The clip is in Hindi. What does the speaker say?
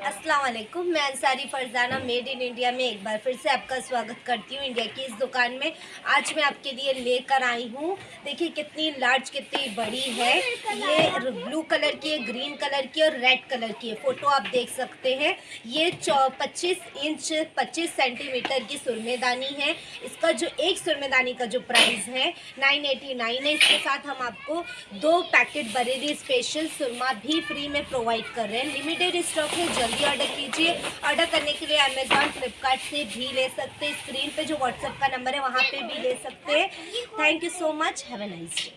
Yeah. अस्सलाम वालेकुम मैं Ansari Farzana made in India में एक बार फिर से आपका स्वागत करती हूँ इंडिया की इस दुकान में। आज मैं आपके लिए लेकर आई हूँ। देखिए कितनी लार्ज कितनी बड़ी है। ये ब्लू कलर की है ग्रीन कलर की और रेड कलर की है। फ़ोटो आप देख सकते हैं। ये चौ, पच्चीस इंच पच्चीस सेंटीमीटर की सुरमेदानी है। इसका जो एक सुरमेदानी का जो प्राइस है नाइन एटी नाइन है। इसके साथ हम आपको दो पैकेट बरेली स्पेशल सुरमा भी फ्री में प्रोवाइड कर रहे हैं। लिमिटेड स्टॉक है जल्दी ऑर्डर कीजिए। ऑर्डर करने के लिए अमेजोन फ्लिपकार्ट से भी ले सकते हैं। स्क्रीन पे जो व्हाट्सएप का नंबर है, वहाँ पे भी ले सकते हैं। Thank you so much have a nice day